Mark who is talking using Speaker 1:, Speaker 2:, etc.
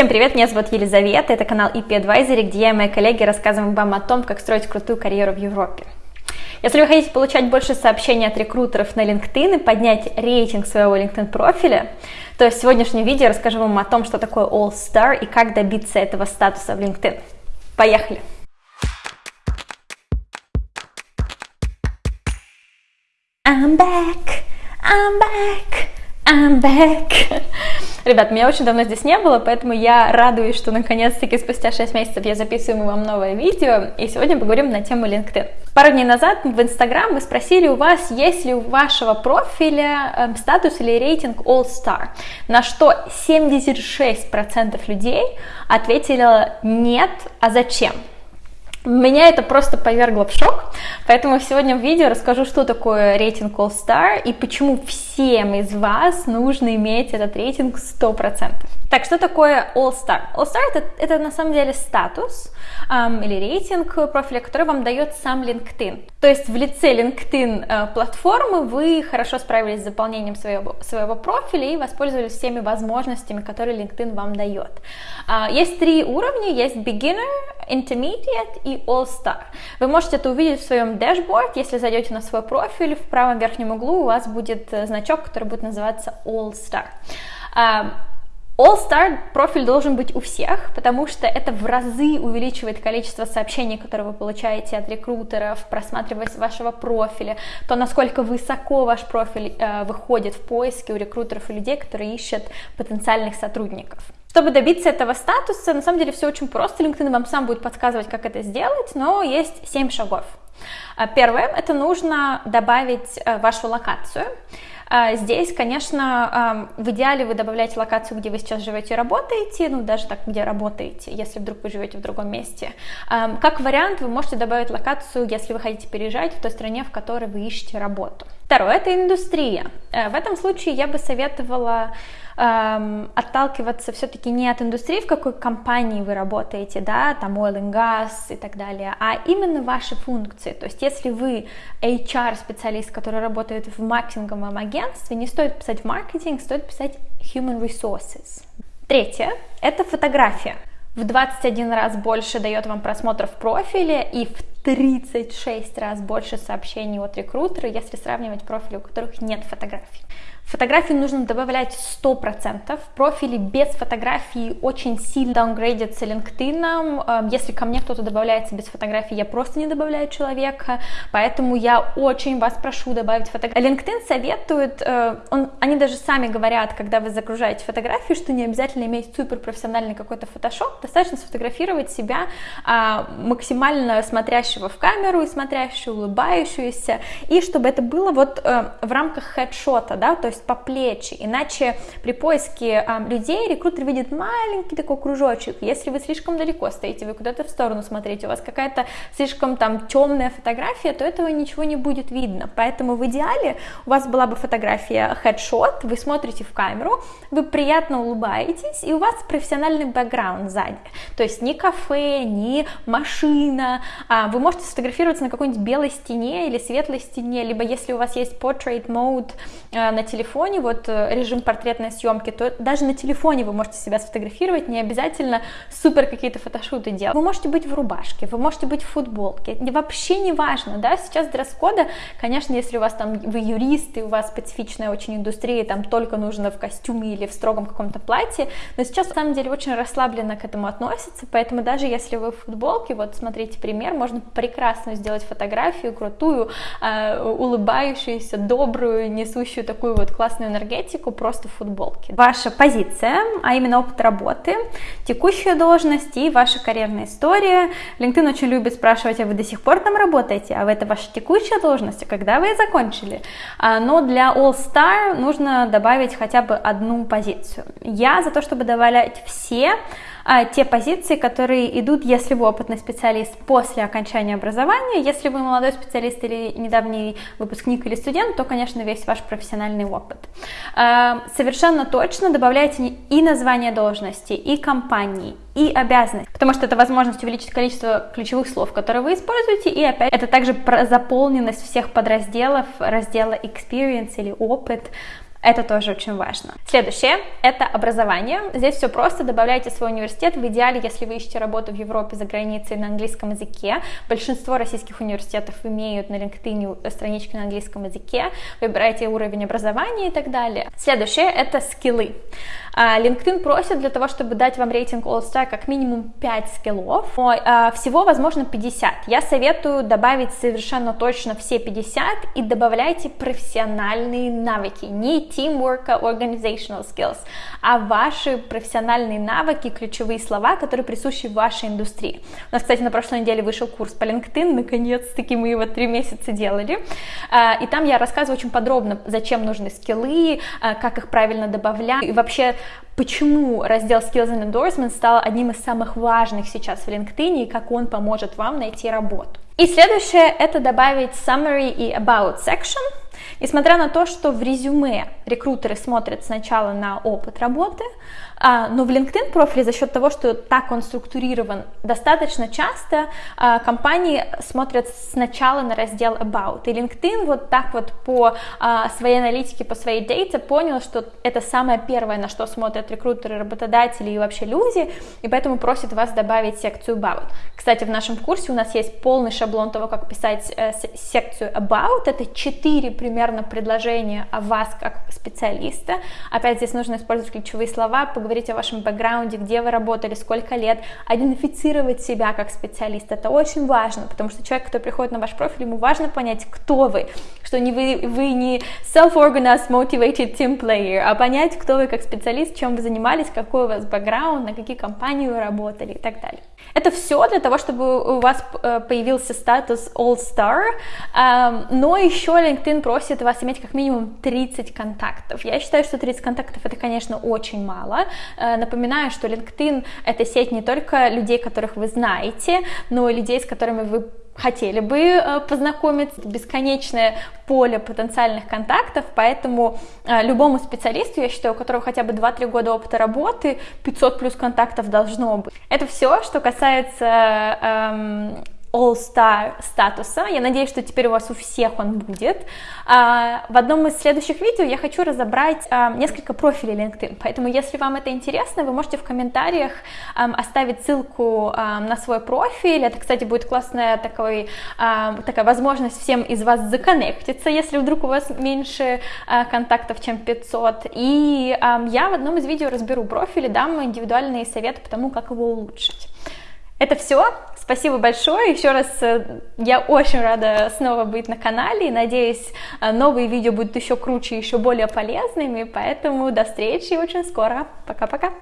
Speaker 1: Всем привет, меня зовут Елизавета, это канал EP Advisory, где я и мои коллеги рассказываем вам о том, как строить крутую карьеру в Европе. Если вы хотите получать больше сообщений от рекрутеров на LinkedIn и поднять рейтинг своего LinkedIn профиля, то в сегодняшнем видео я расскажу вам о том, что такое All Star и как добиться этого статуса в LinkedIn. Поехали! I'm back, I'm back, I'm back. Ребят, меня очень давно здесь не было, поэтому я радуюсь, что наконец-таки спустя 6 месяцев я записываю вам новое видео, и сегодня поговорим на тему LinkedIn. Пару дней назад в Instagram вы спросили у вас, есть ли у вашего профиля э, статус или рейтинг All Star, на что 76% людей ответили нет, а зачем? Меня это просто повергло в шок, поэтому сегодня в видео расскажу, что такое рейтинг All Star и почему всем из вас нужно иметь этот рейтинг 100%. Так, что такое All Star? All Star это, это на самом деле статус эм, или рейтинг профиля, который вам дает сам LinkedIn. То есть в лице LinkedIn э, платформы вы хорошо справились с заполнением своего, своего профиля и воспользовались всеми возможностями, которые LinkedIn вам дает. Э, есть три уровня, есть Beginner, Intermediate и All Star. Вы можете это увидеть в своем дашборд, если зайдете на свой профиль, в правом верхнем углу у вас будет э, значок, который будет называться All Star. Эм, All-Star профиль должен быть у всех, потому что это в разы увеличивает количество сообщений, которые вы получаете от рекрутеров, просматриваясь вашего профиля, то, насколько высоко ваш профиль э, выходит в поиске у рекрутеров и людей, которые ищут потенциальных сотрудников. Чтобы добиться этого статуса, на самом деле все очень просто, LinkedIn вам сам будет подсказывать, как это сделать, но есть 7 шагов. Э, первое, это нужно добавить э, вашу локацию. А, здесь, конечно, в идеале вы добавляете локацию, где вы сейчас живете и работаете, ну, даже так, где работаете, если вдруг вы живете в другом месте. Как вариант, вы можете добавить локацию, если вы хотите переезжать в той стране, в которой вы ищете работу. Второе – это индустрия. Э, в этом случае я бы советовала эм, отталкиваться все-таки не от индустрии, в какой компании вы работаете, да, там oil and gas и так далее, а именно ваши функции. То есть если вы HR-специалист, который работает в маркетинговом агентстве, не стоит писать в маркетинг, стоит писать human resources. Третье – это фотография. В 21 раз больше дает вам просмотров в профиле и в 36 раз больше сообщений от рекрутера, если сравнивать профили, у которых нет фотографий. Фотографии нужно добавлять 100%. Профили без фотографий очень сильно даунгрейдятся LinkedIn. Эм, если ко мне кто-то добавляется без фотографий, я просто не добавляю человека. Поэтому я очень вас прошу добавить фотографии. LinkedIn советует, э, он, они даже сами говорят, когда вы загружаете фотографию, что не обязательно иметь суперпрофессиональный какой-то фотошоп, достаточно сфотографировать себя а, максимально смотрящего в камеру и смотрящего, улыбающуюся, и чтобы это было вот э, в рамках хедшота, да, то есть по плечи, иначе при поиске э, людей рекрутер видит маленький такой кружочек, если вы слишком далеко стоите, вы куда-то в сторону смотрите, у вас какая-то слишком там темная фотография, то этого ничего не будет видно, поэтому в идеале у вас была бы фотография хедшот, вы смотрите в камеру, вы приятно улыбаетесь, и у вас профессиональный бэкграунд сзади, то есть ни кафе, ни машина, а вы можете сфотографироваться на какой-нибудь белой стене или светлой стене, либо если у вас есть portrait mode э, на телефоне, телефоне, вот э, режим портретной съемки, то даже на телефоне вы можете себя сфотографировать, не обязательно супер какие-то фотошуты делать. Вы можете быть в рубашке, вы можете быть в футболке, вообще не важно, да, сейчас дресс-кода, конечно, если у вас там, вы юрист, и у вас специфичная очень индустрия, там только нужно в костюме или в строгом каком-то платье, но сейчас, на самом деле, очень расслабленно к этому относятся, поэтому даже если вы в футболке, вот смотрите пример, можно прекрасно сделать фотографию крутую, э, улыбающуюся, добрую, несущую такую вот классную энергетику просто в футболке. Ваша позиция, а именно опыт работы, текущая должность и ваша карьерная история. LinkedIn очень любит спрашивать, а вы до сих пор там работаете, а это ваша текущая должность, а когда вы ее закончили? А, но для All Star нужно добавить хотя бы одну позицию. Я за то, чтобы добавлять все а, те позиции, которые идут, если вы опытный специалист после окончания образования, если вы молодой специалист или недавний выпускник или студент, то, конечно, весь ваш профессиональный опыт. А, совершенно точно добавляйте и название должности, и компании, и обязанность, потому что это возможность увеличить количество ключевых слов, которые вы используете, и опять это также про заполненность всех подразделов раздела experience или опыт, Это тоже очень важно. Следующее – это образование. Здесь все просто. Добавляйте свой университет. В идеале, если вы ищете работу в Европе за границей на английском языке. Большинство российских университетов имеют на LinkedIn странички на английском языке. Выбирайте уровень образования и так далее. Следующее – это скиллы. А, LinkedIn просит для того, чтобы дать вам рейтинг All-Star как минимум 5 скиллов. А, всего, возможно, 50. Я советую добавить совершенно точно все 50 и добавляйте профессиональные навыки. Не teamwork, а organizational skills, а ваши профессиональные навыки, ключевые слова, которые присущи вашей индустрии. У нас, кстати, на прошлой неделе вышел курс по LinkedIn, наконец-таки мы его три месяца делали, а, и там я рассказываю очень подробно, зачем нужны скиллы, как их правильно добавлять, и вообще почему раздел Skills and Endorsement стал одним из самых важных сейчас в LinkedIn и как он поможет вам найти работу. И следующее это добавить summary и about section. Несмотря на то, что в резюме рекрутеры смотрят сначала на опыт работы, а, но в LinkedIn профиле за счет того, что так он структурирован, достаточно часто а, компании смотрят сначала на раздел About. И LinkedIn вот так вот по а, своей аналитике, по своей дейте понял, что это самое первое, на что смотрят рекрутеры, работодатели и вообще люди, и поэтому просит вас добавить секцию About. Кстати, в нашем курсе у нас есть полный шаблон того, как писать э, секцию About. Это четыре примерно предложения о вас как специалиста. Опять здесь нужно использовать ключевые слова, поговорить говорить о вашем бэкграунде, где вы работали, сколько лет, идентифицировать себя как специалист. Это очень важно, потому что человек, кто приходит на ваш профиль, ему важно понять, кто вы, что не вы, вы не self-organized, motivated team player, а понять, кто вы как специалист, чем вы занимались, какой у вас бэкграунд, на какие компании вы работали и так далее. Это все для того, чтобы у вас э, появился статус All Star, эм, но еще LinkedIn просит вас иметь как минимум 30 контактов. Я считаю, что 30 контактов это, конечно, очень мало. Э, напоминаю, что LinkedIn это сеть не только людей, которых вы знаете, но и людей, с которыми вы хотели бы э, познакомиться, бесконечное поле потенциальных контактов, поэтому э, любому специалисту, я считаю, у которого хотя бы 2-3 года опыта работы, 500 плюс контактов должно быть. Это все, что касается эм, All-Star статуса. Я надеюсь, что теперь у вас у всех он будет. А, в одном из следующих видео я хочу разобрать а, несколько профилей LinkedIn, поэтому если вам это интересно, вы можете в комментариях оставить ссылку на свой профиль. Это, кстати, будет классная такой, такая возможность всем из вас законнектиться, если вдруг у вас меньше а, контактов, чем 500. И я в одном из видео разберу профили, дам индивидуальные советы по тому, как его улучшить. Это все. Спасибо большое. Еще раз э, я очень рада снова быть на канале. Надеюсь, э, новые видео будут еще круче, еще более полезными. Поэтому до встречи очень скоро. Пока-пока.